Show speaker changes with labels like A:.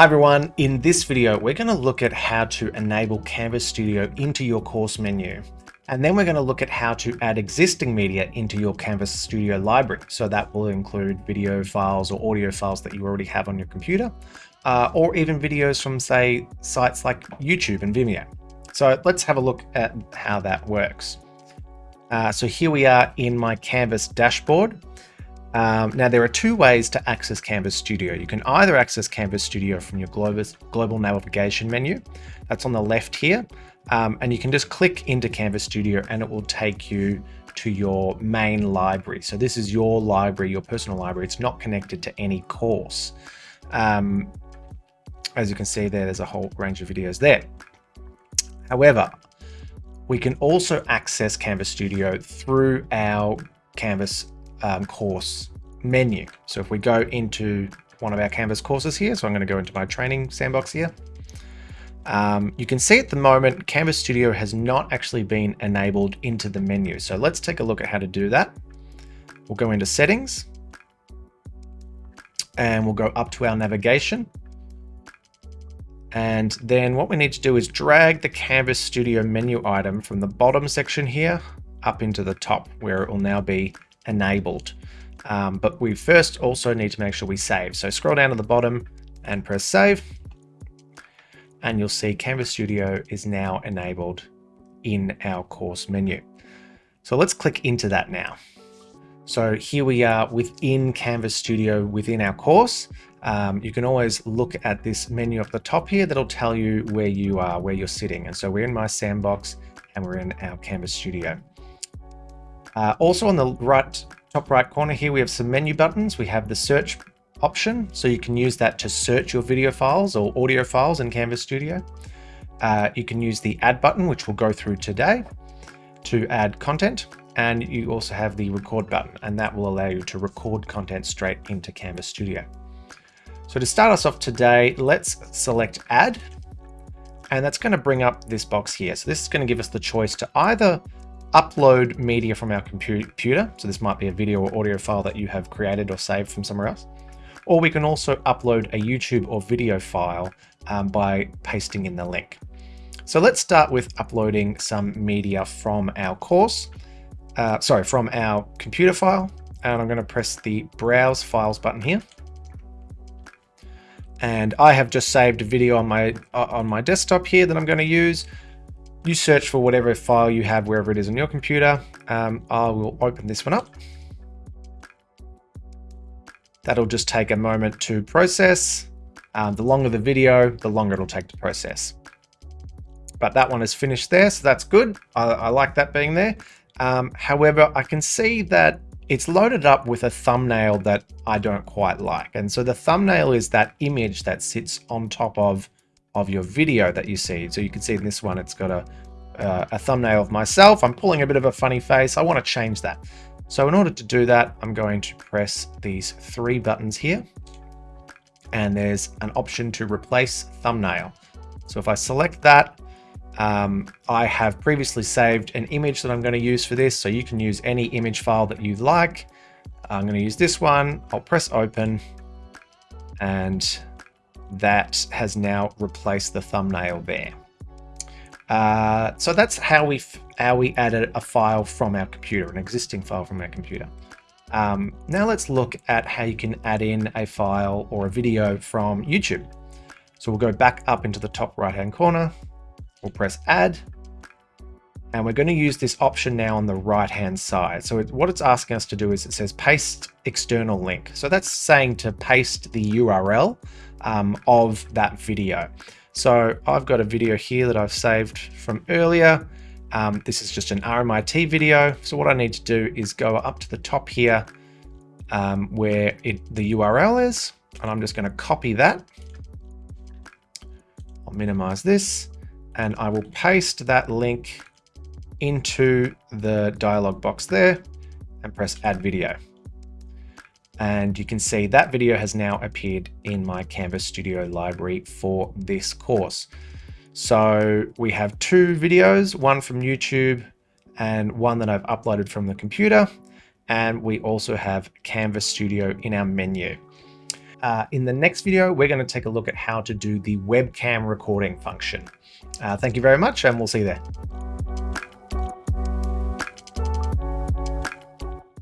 A: Hi everyone, in this video we're going to look at how to enable Canvas Studio into your course menu. And then we're going to look at how to add existing media into your Canvas Studio library. So that will include video files or audio files that you already have on your computer, uh, or even videos from say sites like YouTube and Vimeo. So let's have a look at how that works. Uh, so here we are in my Canvas dashboard. Um, now there are two ways to access Canvas Studio. You can either access Canvas Studio from your global navigation menu, that's on the left here, um, and you can just click into Canvas Studio and it will take you to your main library. So this is your library, your personal library. It's not connected to any course. Um, as you can see there, there's a whole range of videos there. However, we can also access Canvas Studio through our Canvas um, course menu. So if we go into one of our Canvas courses here, so I'm going to go into my training sandbox here. Um, you can see at the moment, Canvas Studio has not actually been enabled into the menu. So let's take a look at how to do that. We'll go into settings and we'll go up to our navigation. And then what we need to do is drag the Canvas Studio menu item from the bottom section here up into the top where it will now be enabled. Um, but we first also need to make sure we save. So scroll down to the bottom and press save. And you'll see Canvas Studio is now enabled in our course menu. So let's click into that now. So here we are within Canvas Studio within our course. Um, you can always look at this menu up the top here that'll tell you where you are, where you're sitting. And so we're in my sandbox and we're in our Canvas Studio. Uh, also on the right top right corner here, we have some menu buttons. We have the search option, so you can use that to search your video files or audio files in Canvas Studio. Uh, you can use the add button, which we'll go through today, to add content. And you also have the record button, and that will allow you to record content straight into Canvas Studio. So to start us off today, let's select add, and that's going to bring up this box here. So this is going to give us the choice to either upload media from our computer. So this might be a Vimeo or audio file that you have created or saved from somewhere else. Or we can also upload a YouTube or video file um, by pasting in the link. So let's start with uploading some media from our course, uh, sorry, from our computer file. And I'm going to press the Browse Files button here. And I have just saved a video on my uh, on my desktop here that I'm going to use you search for whatever file you have wherever it is on your computer. Um, I will open this one up. That'll just take a moment to process. Um, the longer the video, the longer it'll take to process. But that one is finished there, so that's good. I, I like that being there. Um, however, I can see that it's loaded up with a thumbnail that I don't quite like. And so the thumbnail is that image that sits on top of of your video that you see. So you can see in this one, it's got a, uh, a thumbnail of myself. I'm pulling a bit of a funny face. I want to change that. So in order to do that, I'm going to press these three buttons here. And there's an option to replace thumbnail. So if I select that, um, I have previously saved an image that I'm going to use for this. So you can use any image file that you like. I'm going to use this one. I'll press open and that has now replaced the thumbnail there. Uh, so that's how we how we added a file from our computer, an existing file from our computer. Um, now let's look at how you can add in a file or a video from YouTube. So we'll go back up into the top right hand corner. We'll press add. And we're going to use this option now on the right hand side. So it, what it's asking us to do is it says paste external link. So that's saying to paste the URL um, of that video. So I've got a video here that I've saved from earlier. Um, this is just an RMIT video. So what I need to do is go up to the top here um, where it, the URL is, and I'm just going to copy that. I'll minimize this and I will paste that link into the dialog box there and press add video. And you can see that video has now appeared in my Canvas Studio library for this course. So we have two videos, one from YouTube and one that I've uploaded from the computer. And we also have Canvas Studio in our menu. Uh, in the next video, we're going to take a look at how to do the webcam recording function. Uh, thank you very much, and we'll see you there.